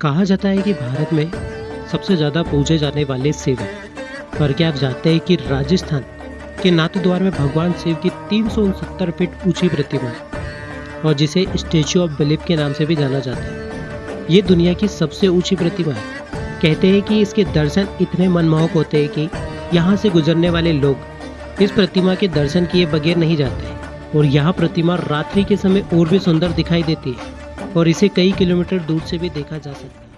कहा जाता है कि भारत में सबसे ज़्यादा पूजे जाने वाले शिव हैं पर क्या आप जानते हैं कि राजस्थान के नाथद्वार में भगवान शिव की तीन फीट ऊँची प्रतिमा है और जिसे स्टेचू ऑफ़ बिलीफ के नाम से भी जाना जाता है। ये दुनिया की सबसे ऊँची प्रतिमा है। कहते हैं कि इसके दर्शन इतने मनमोहक होते हैं कि यहाँ से गुजरने वाले लोग इस प्रतिमा के दर्शन किए बगैर नहीं जाते और यह प्रतिमा रात्रि के समय और भी सुंदर दिखाई देती है। और इसे कई किलोमीटर दूर से भी देखा जा सकता है।